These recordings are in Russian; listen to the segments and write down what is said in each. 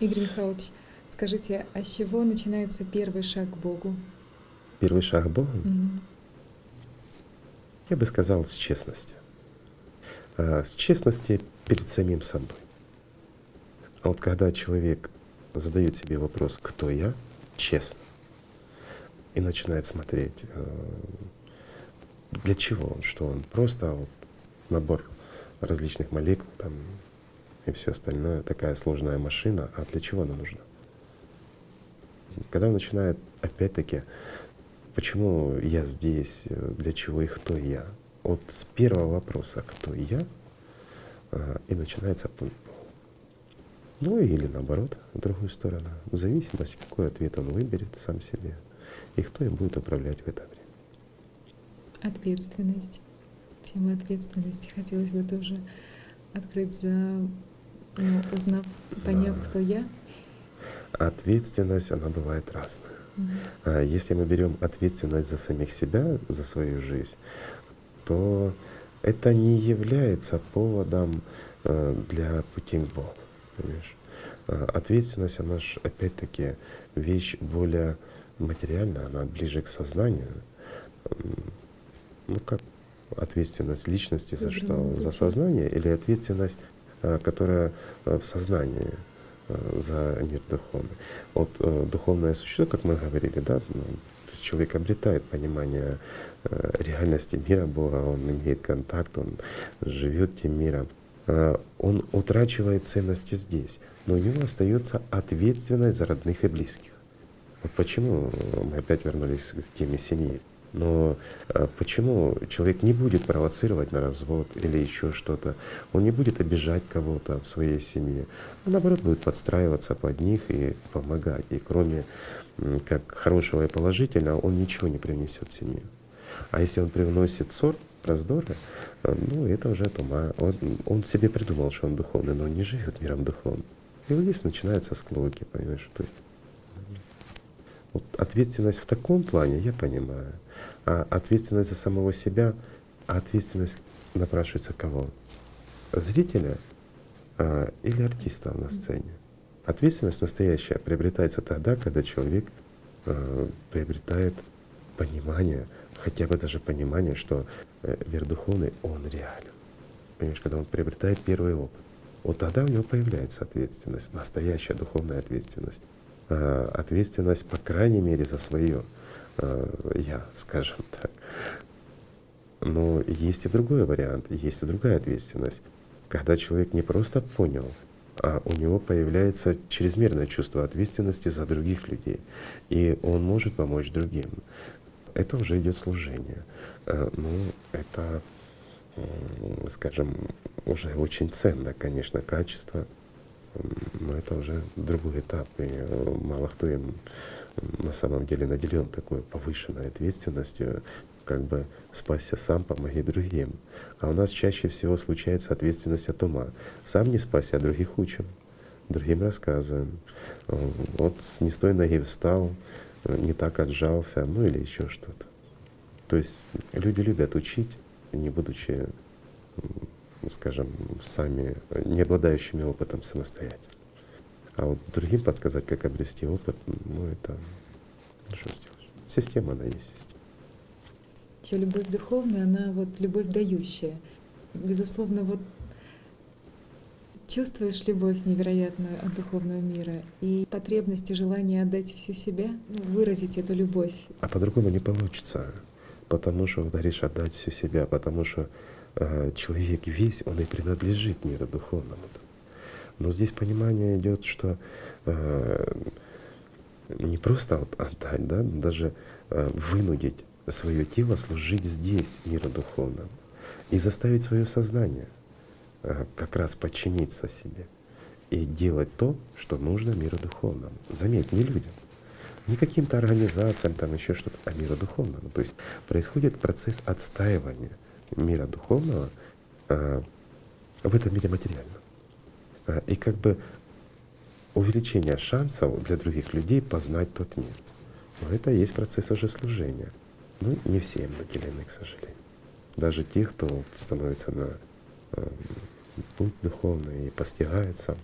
Игорь Михайлович, скажите, а с чего начинается первый шаг к Богу? Первый шаг к Богу? Мгм. Я бы сказал, с честности. А, С честности перед самим собой. А вот когда человек задает себе вопрос, кто я, честно, и начинает смотреть, э, для чего он, что он, просто вот набор различных молекул там и все остальное, такая сложная машина, а для чего она нужна? Когда он начинает, опять-таки, почему я здесь, э, для чего и кто я, вот с первого вопроса «кто я?» а, и начинается путь. Ну или наоборот, в другую сторону, в зависимости, какой ответ он выберет сам себе и кто им будет управлять в это время. Ответственность. Тема ответственности хотелось бы тоже открыть за, ну, узнав, поняв, Да. кто я. Ответственность, она бывает разная. А Если мы берем ответственность за самих себя, за свою жизнь, то это не является поводом э, для пути к Богу. Понимаешь? А Ответственность, она же опять-таки вещь более материальная, она ближе к сознанию. Ну как ответственность личности за что? За сознание или ответственность, которая э, в сознании э, за мир духовный? Вот э, духовное существо, как мы говорили, да, ну, человек обретает понимание э, реальности мира Бога, он имеет контакт, он живет тем миром. Э, Он утрачивает ценности здесь, но у него остается ответственность за родных и близких. Вот почему мы опять вернулись к теме семьи. Но э, почему человек не будет провоцировать на развод или еще что-то? Он не будет обижать кого-то в своей семье. Он наоборот будет подстраиваться под них и помогать. И кроме как хорошего и положительного, он ничего не привнесет в семью. А если он привносит ссор, раздоры, э, ну это уже от ума. Он, он себе придумал, что он духовный, но он не живет миром духовным. И вот здесь начинаются склоки, понимаешь? То есть ответственность в таком плане я понимаю, а ответственность за самого себя, а ответственность напрашивается кого? Зрителя а, или артиста на сцене? Ответственность настоящая приобретается тогда, когда человек а, приобретает понимание, хотя бы даже понимание, что э, мир духовный, он реален. Понимаешь, когда он приобретает первый опыт, вот тогда у него появляется ответственность, настоящая духовная ответственность. А, Ответственность, по крайней мере, за свое я, скажем так. Но есть и другой вариант, есть и другая ответственность. Когда человек не просто понял, а у него появляется чрезмерное чувство ответственности за других людей, и он может помочь другим. Это уже идет служение. Э, Ну, это, скажем, уже очень ценное, конечно, качество, но это уже другой этап, и э, мало кто им на самом деле наделен такой повышенной ответственностью, как бы спасся сам, помоги другим. А у нас чаще всего случается ответственность от ума. Сам не спасся, а других учим, другим рассказываем. Э, Вот не с той ноги встал, э, не так отжался, ну или еще что-то. То есть люди любят учить, не будучи, скажем, сами э, не обладающими опытом самостоятельно. А вот другим подсказать, как обрести опыт, ну это, ну что сделаешь. Система, она есть система. Еще любовь духовная, она вот любовь дающая. Безусловно, вот чувствуешь любовь невероятную от духовного мира и потребность и желание отдать всю себя, ну, выразить эту любовь. А по-другому не получится, потому что говоришь отдать всю себя, потому что человек весь, он и принадлежит миру духовному. Но здесь понимание идет, что э, не просто вот отдать, да, но даже э, вынудить свое тело служить здесь, миру духовному, и заставить свое сознание э, как раз подчиниться себе и делать то, что нужно миру духовному. Заметь, не людям, не каким-то организациям, там еще что-то, а миру духовному. То есть происходит процесс отстаивания мира духовного э, в этом мире материальном. Э, И как бы увеличение шансов для других людей познать тот мир. Но это и есть процесс уже служения. Ну, не все им наделены, к сожалению. Даже те, кто становится на э, путь духовный и постигается,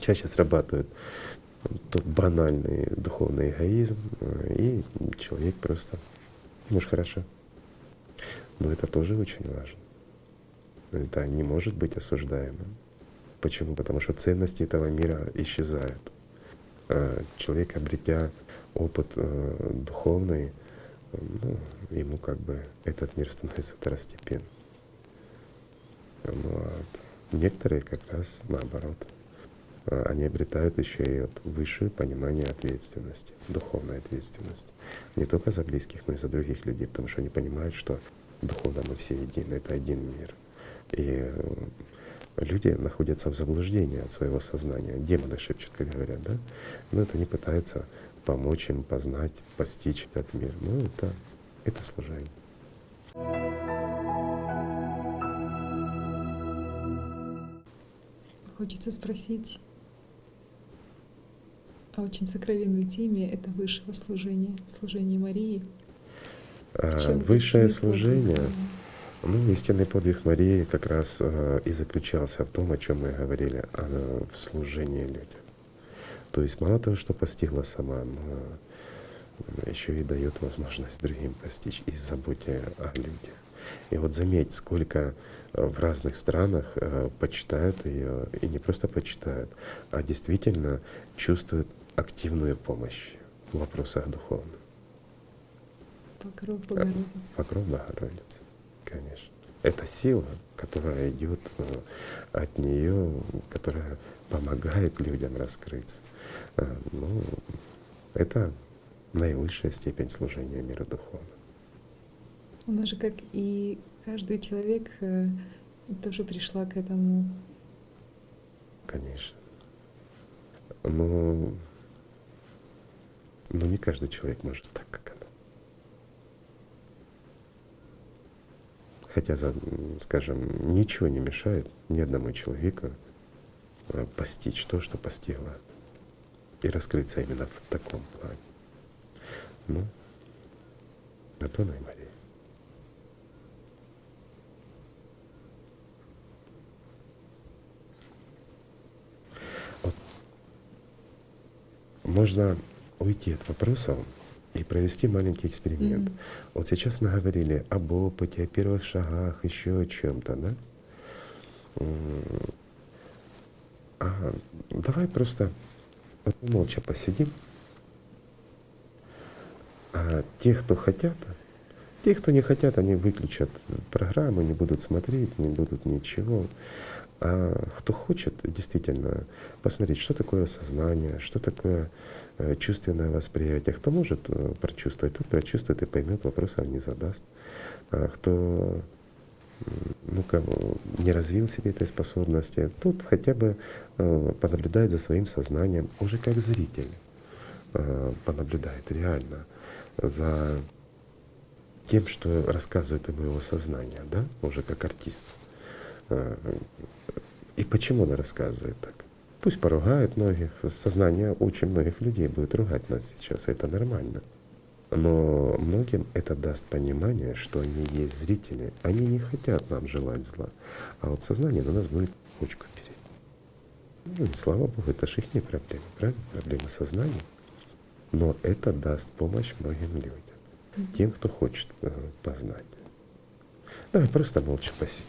чаще срабатывает тот банальный духовный эгоизм, и человек просто, ну ж хорошо. Но это тоже очень важно. Это не может быть осуждаемым. Почему? Потому что ценности этого мира исчезают. А человек, обретя опыт э, духовный, ну, ему как бы этот мир становится второстепенным. Ну, некоторые как раз наоборот. А, они обретают еще и вот высшее понимание ответственности, духовной ответственности. Не только за близких, но и за других людей, потому что они понимают, что духовно мы все едины, это один мир. И э, люди находятся в заблуждении от своего сознания. Демоны шепчут, как говорят, да? Но это не пытаются помочь им познать, постичь этот мир. Ну, это, это служение. Хочется спросить о очень сокровенной теме это высшего служения, служение Марии. А, высшее служение, ну, истинный подвиг Марии как раз э, и заключался в том, о чем мы говорили, о, в служении людям. То есть мало того, что постигла сама, но еще и дает возможность другим постичь и заботе о людях. И вот заметь, сколько э, в разных странах э, почитают ее, и не просто почитают, а действительно чувствуют активную помощь в вопросах духовных. Покров Богородицы. Покров Богородицы, конечно. Это сила, которая идет э, от нее, которая помогает людям раскрыться. Э, ну, это наивысшая степень служения мира духовного. Она же, как и каждый человек, э, тоже пришла к этому. Конечно. Но но не каждый человек может так, Хотя, скажем, ничего не мешает ни одному человеку э, постичь то, что постигла, и раскрыться именно в таком плане. Ну, на то она и Мария. Вот. Можно уйти от вопросов и провести маленький эксперимент. Mm-hmm. Вот сейчас мы говорили об опыте, о первых шагах, еще о чем-то, да? А давай просто вот молча посидим. А те, кто хотят, те, кто не хотят, они выключат программу, не будут смотреть, не будут ничего. А кто хочет действительно посмотреть, что такое сознание, что такое э, чувственное восприятие, кто может э, прочувствовать, тот прочувствует и поймет, вопросов не задаст. А кто ну, кого не развил себе этой способности, тот хотя бы э, понаблюдает за своим сознанием, уже как зритель понаблюдает реально за тем, что рассказывает ему его сознание, да, уже как артист. И почему она рассказывает так? Пусть поругает многих, сознание очень многих людей будет ругать нас сейчас, это нормально. Но многим это даст понимание, что они есть зрители, они не хотят нам желать зла, а вот сознание на нас будет почку переть. Ну, слава Богу, это же их не проблема, правильно? Проблема сознания. Но это даст помощь многим людям, тем, кто хочет э, познать. Давай просто молча посидим.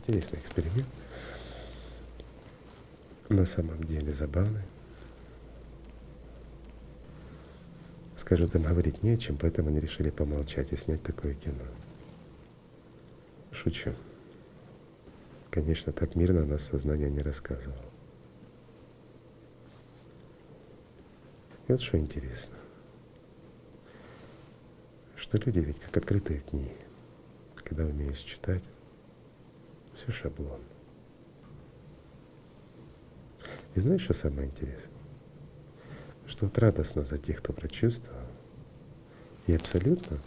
Интересный эксперимент. На самом деле забавный. Скажут, им говорить не о чем, поэтому они решили помолчать и снять такое кино. Шучу. Конечно, так мирно нас сознание не рассказывало. И вот что интересно, что люди ведь как открытые книги, когда умеешь читать, все шаблон. И знаешь, что самое интересное? Что вот радостно за тех, кто прочувствовал, и абсолютно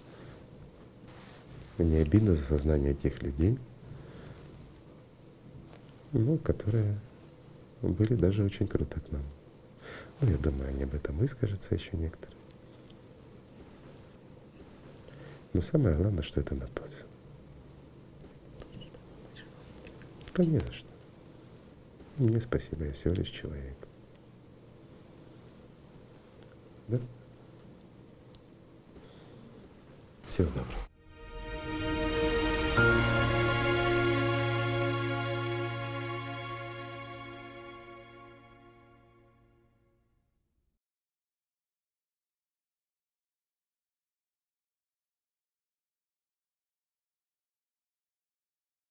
не обидно за сознание тех людей, ну, которые были даже очень круто к нам. Ну, я думаю, они об этом выскажутся еще некоторые. Но самое главное, что это на пользу. Да не за что. Мне спасибо, я всего лишь человек. Да? Всего доброго.